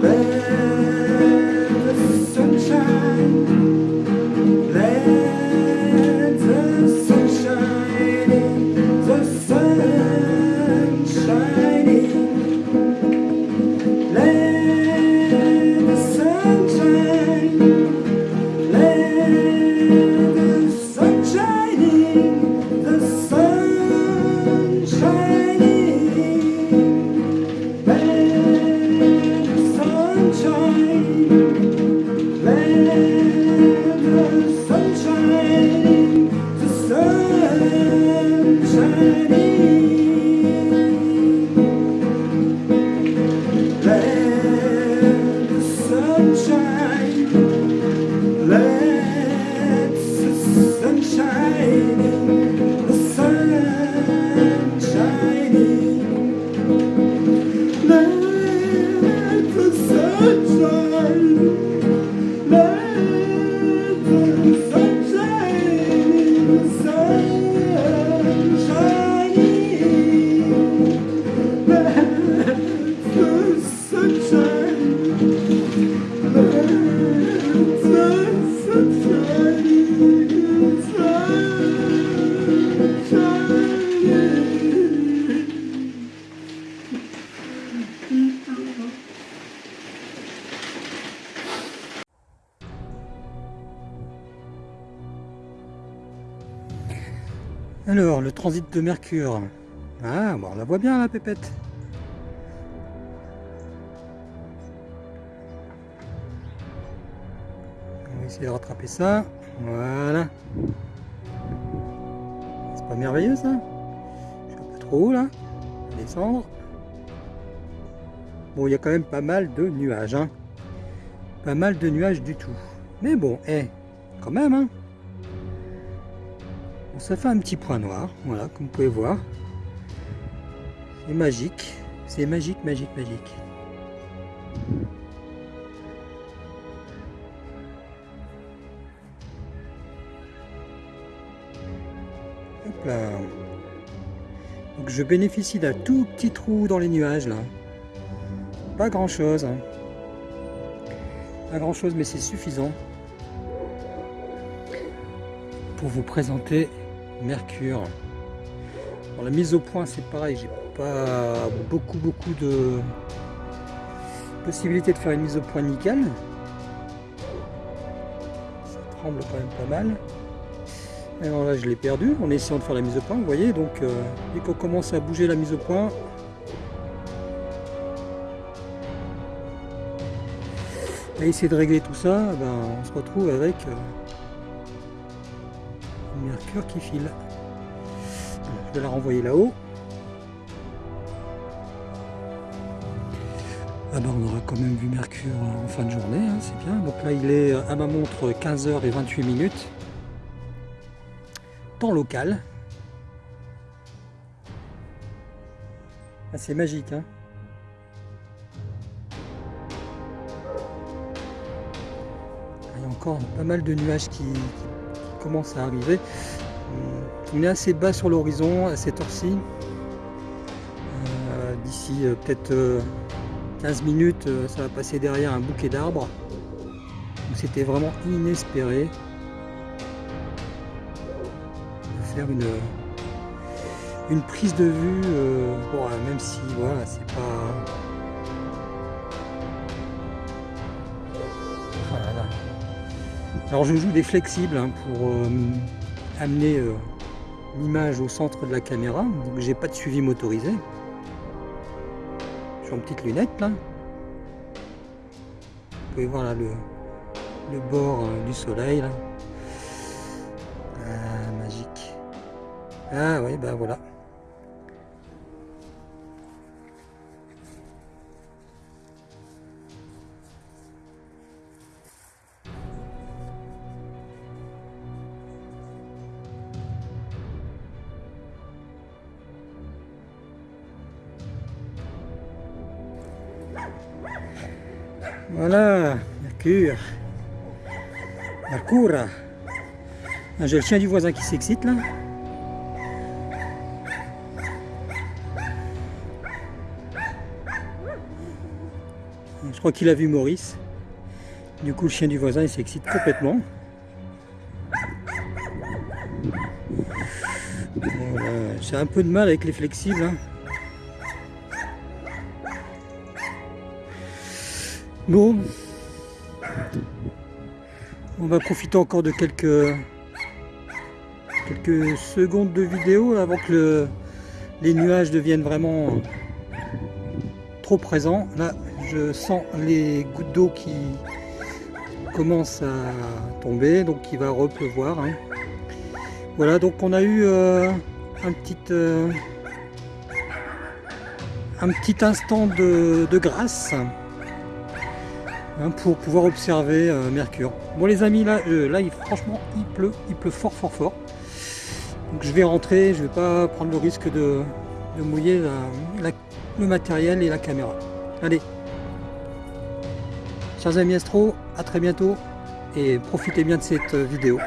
better Alors, le transit de Mercure. Ah, bon, on la voit bien la pépette. On va essayer de rattraper ça. Voilà. C'est pas merveilleux ça? Je suis un peu trop haut là. Descendre. Bon, il y a quand même pas mal de nuages. Hein. Pas mal de nuages du tout. Mais bon, eh, quand même, hein. Ça fait un petit point noir, voilà, comme vous pouvez voir. C'est magique. C'est magique, magique, magique. Hop là. Donc je bénéficie d'un tout petit trou dans les nuages là. Pas grand chose. hein. Pas grand chose mais c'est suffisant pour vous présenter Mercure. La mise au point c'est pareil, j'ai pas beaucoup beaucoup de possibilités de faire une mise au point nickel. Ça tremble quand même pas mal. Alors là je l'ai perdu en essayant de faire la mise au point, vous voyez, donc euh, dès qu'on commence à bouger la mise au point, à essayer de régler tout ça, ben, on se retrouve avec euh, qui file. Je vais la renvoyer là-haut. Ah ben, on aura quand même vu Mercure en fin de journée, hein, c'est bien. Donc là il est à ma montre 15h28 minutes. Temps local. Ah, c'est magique hein. Il y a encore pas mal de nuages qui commencent à arriver. Hum, On est assez bas sur l'horizon à cette heure-ci. Euh, D'ici euh, peut-être euh, 15 minutes, euh, ça va passer derrière un bouquet d'arbres. C'était vraiment inespéré de faire une, une prise de vue, euh, euh, même si voilà, c'est pas. Voilà. Alors je joue des flexibles hein, pour euh, amener euh, l'image au centre de la caméra, donc j'ai pas de suivi motorisé. Suis en petite lunette là. Vous pouvez voir là le, le bord euh, du soleil là. Ah, magique. Ah oui, ben voilà. Voilà, Mercure. Mercure. Ah, J'ai le chien du voisin qui s'excite là. Je crois qu'il a vu Maurice. Du coup, le chien du voisin, il s'excite complètement. J'ai un peu de mal avec les flexibles. hein. Bon. On va profiter encore de quelques quelques secondes de vidéo avant que le- les nuages deviennent vraiment trop présents. Là, je sens les gouttes d'eau qui commencent à tomber, donc il va repleuvoir. hein. Voilà, donc on a eu euh, un petit euh, un petit instant de grâce hein, pour pouvoir observer euh, Mercure. Bon les amis, là, euh, là il, franchement, il pleut, il pleut fort fort fort. Donc je vais rentrer, je vais pas prendre le risque de, mouiller le matériel et la caméra. Allez, chers amis astro, à très bientôt et profitez bien de cette euh, vidéo.